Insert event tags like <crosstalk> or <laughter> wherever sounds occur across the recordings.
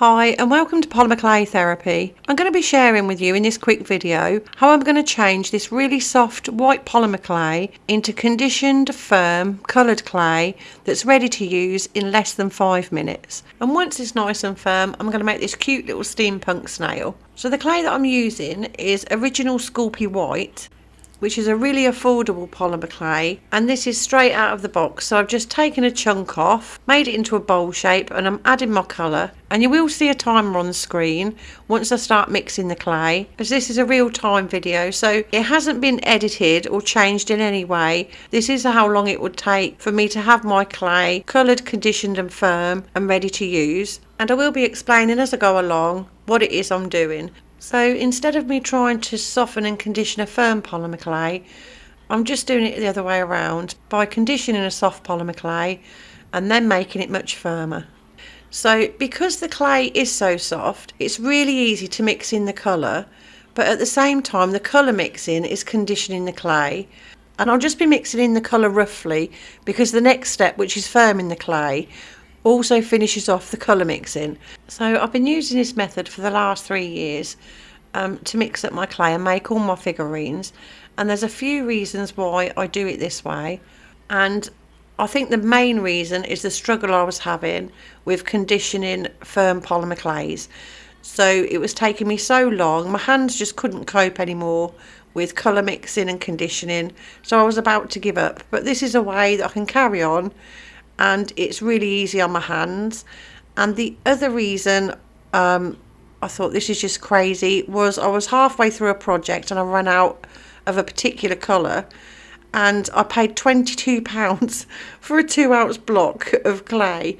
Hi and welcome to Polymer Clay Therapy. I'm going to be sharing with you in this quick video how I'm going to change this really soft white polymer clay into conditioned, firm, coloured clay that's ready to use in less than five minutes. And once it's nice and firm, I'm going to make this cute little steampunk snail. So the clay that I'm using is original Sculpey White which is a really affordable polymer clay and this is straight out of the box. So I've just taken a chunk off made it into a bowl shape and I'm adding my colour. And you will see a timer on the screen once I start mixing the clay as this is a real time video so it hasn't been edited or changed in any way. This is how long it would take for me to have my clay coloured conditioned and firm and ready to use. And I will be explaining as I go along what it is I'm doing so instead of me trying to soften and condition a firm polymer clay, I'm just doing it the other way around by conditioning a soft polymer clay and then making it much firmer. So because the clay is so soft, it's really easy to mix in the colour, but at the same time the colour mixing is conditioning the clay. And I'll just be mixing in the colour roughly because the next step, which is firming the clay, also finishes off the colour mixing. So I've been using this method for the last three years um, to mix up my clay and make all my figurines and there's a few reasons why I do it this way and I think the main reason is the struggle I was having with conditioning firm polymer clays. So it was taking me so long, my hands just couldn't cope anymore with colour mixing and conditioning so I was about to give up but this is a way that I can carry on and it's really easy on my hands. And the other reason um, I thought this is just crazy was I was halfway through a project and I ran out of a particular colour and I paid £22 <laughs> for a two ounce block of clay.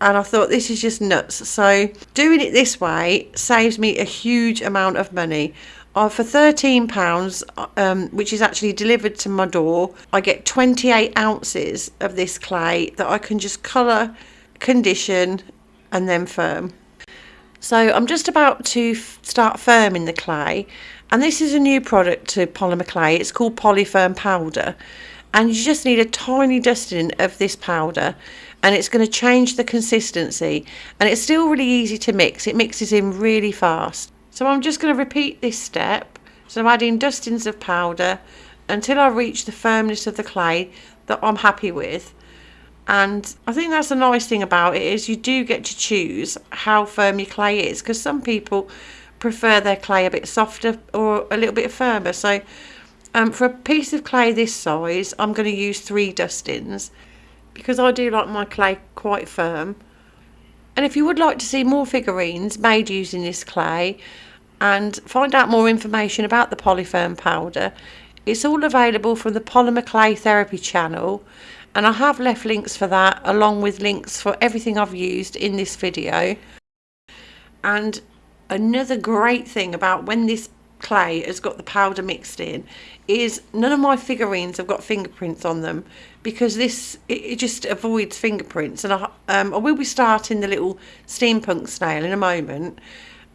And I thought this is just nuts. So doing it this way saves me a huge amount of money uh, for £13 um, which is actually delivered to my door I get 28 ounces of this clay that I can just colour condition and then firm so I'm just about to start firming the clay and this is a new product to polymer clay. It's called Polyfirm Powder and you just need a tiny dusting of this powder and it's going to change the consistency and it's still really easy to mix. It mixes in really fast. So I'm just going to repeat this step. So I'm adding dustings of powder until I reach the firmness of the clay that I'm happy with. And I think that's the nice thing about it is you do get to choose how firm your clay is because some people prefer their clay a bit softer or a little bit firmer. So um, for a piece of clay this size I'm going to use three dustings because I do like my clay quite firm. And if you would like to see more figurines made using this clay and find out more information about the polyfirm powder. It's all available from the Polymer Clay Therapy channel and I have left links for that along with links for everything I've used in this video. And another great thing about when this clay has got the powder mixed in is none of my figurines have got fingerprints on them because this it, it just avoids fingerprints. And I, um, I will be starting the little steampunk snail in a moment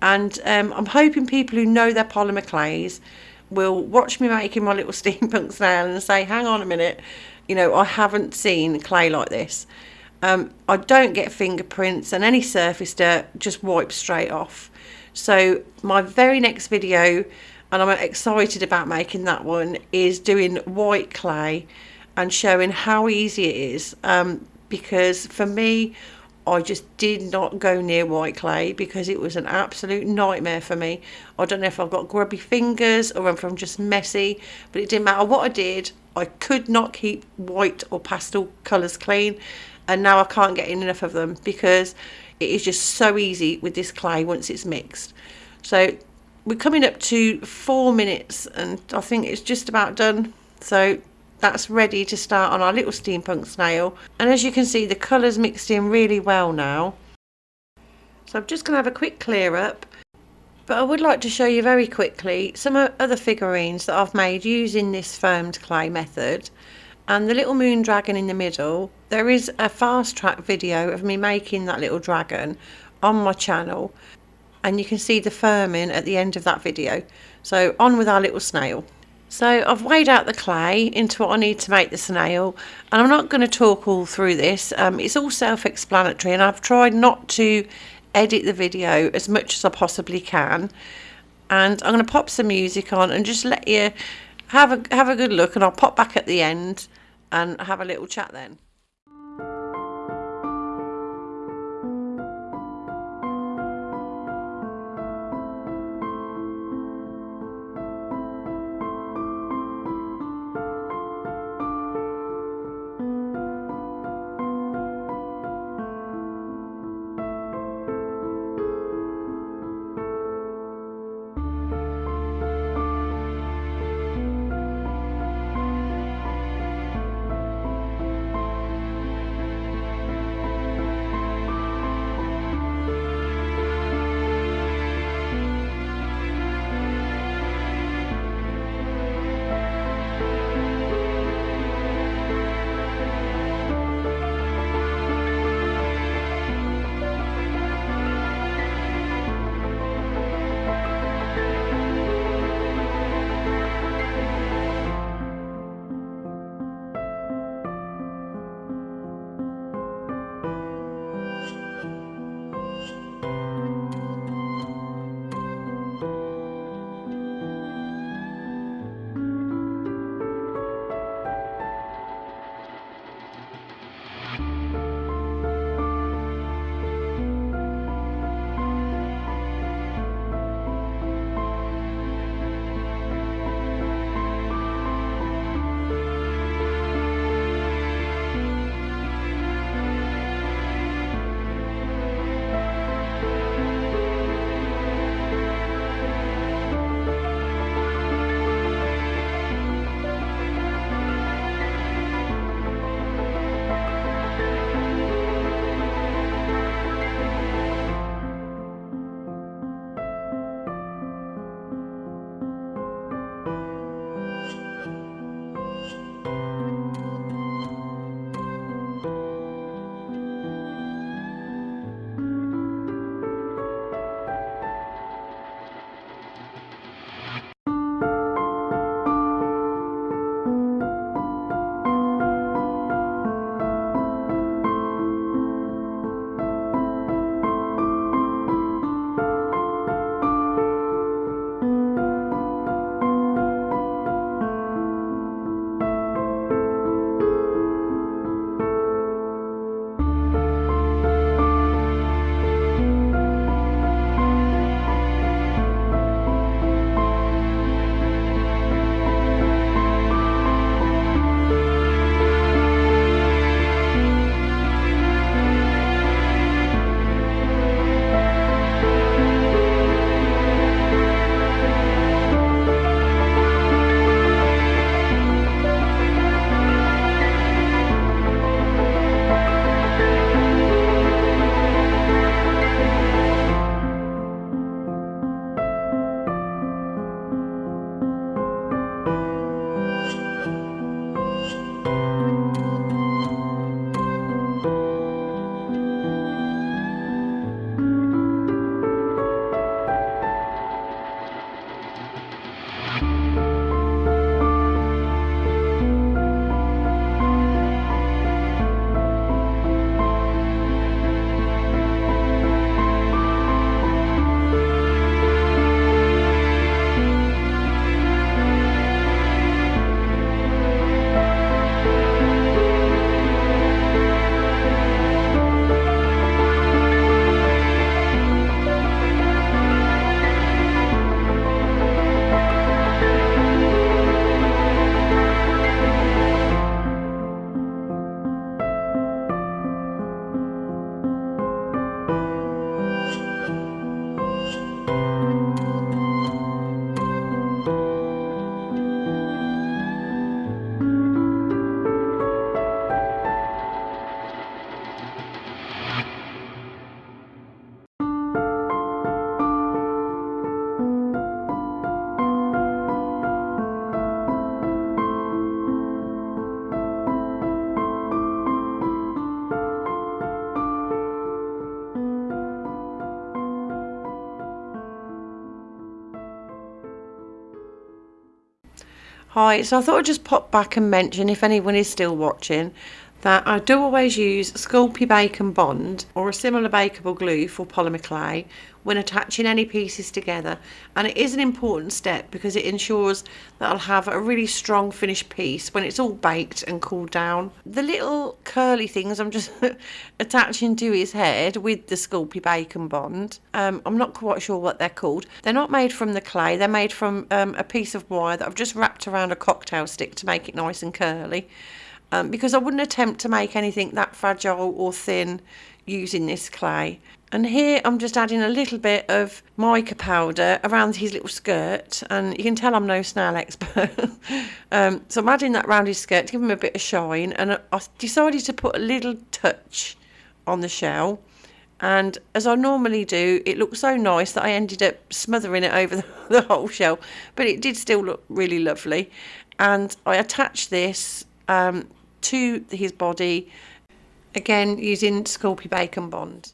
and um, I'm hoping people who know their polymer clays will watch me making my little <laughs> steampunk snail and say hang on a minute you know, I haven't seen clay like this. Um, I don't get fingerprints and any surface dirt just wipes straight off. So my very next video, and I'm excited about making that one, is doing white clay and showing how easy it is. Um, because for me, I just did not go near white clay because it was an absolute nightmare for me. I don't know if I've got grubby fingers or if I'm just messy, but it didn't matter what I did. I could not keep white or pastel colours clean and now I can't get enough of them because it is just so easy with this clay once it's mixed. So we're coming up to four minutes and I think it's just about done. So that's ready to start on our little steampunk snail. And as you can see the colours mixed in really well now. So I'm just going to have a quick clear up. But I would like to show you very quickly some other figurines that I've made using this firmed clay method. And the little moon dragon in the middle there is a fast track video of me making that little dragon on my channel. And you can see the firming at the end of that video. So on with our little snail so I've weighed out the clay into what I need to make the snail and I'm not going to talk all through this. Um, it's all self-explanatory and I've tried not to edit the video as much as I possibly can and I'm going to pop some music on and just let you have a have a good look and I'll pop back at the end and have a little chat then. Hi, so I thought I'd just pop back and mention if anyone is still watching that I do always use Sculpey Bake & Bond or a similar bakeable glue for polymer clay when attaching any pieces together and it is an important step because it ensures that I'll have a really strong finished piece when it's all baked and cooled down. The little curly things I'm just <laughs> attaching to his head with the Sculpey Bake & Bond, um, I'm not quite sure what they're called. They're not made from the clay, they're made from um, a piece of wire that I've just wrapped around a cocktail stick to make it nice and curly um, because I wouldn't attempt to make anything that fragile or thin using this clay. And here I'm just adding a little bit of mica powder around his little skirt. And you can tell I'm no snail expert. <laughs> um, so I'm adding that around his skirt to give him a bit of shine. And I decided to put a little touch on the shell. And as I normally do it looked so nice that I ended up smothering it over the, <laughs> the whole shell. But it did still look really lovely. And I attached this um, to his body, again using Sculpey Bake & Bond.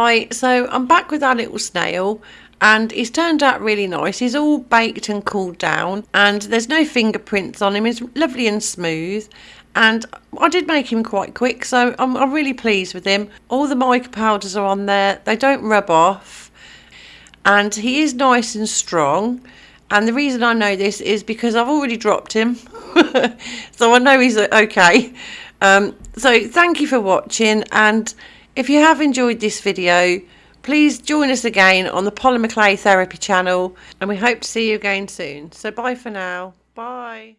Hi, so I'm back with our little snail and he's turned out really nice. He's all baked and cooled down and there's no fingerprints on him. He's lovely and smooth and I did make him quite quick so I'm, I'm really pleased with him. All the mica powders are on there. They don't rub off and he is nice and strong and the reason I know this is because I've already dropped him <laughs> so I know he's okay. Um, so thank you for watching and if you have enjoyed this video, please join us again on the Polymer Clay Therapy channel and we hope to see you again soon. So bye for now. Bye.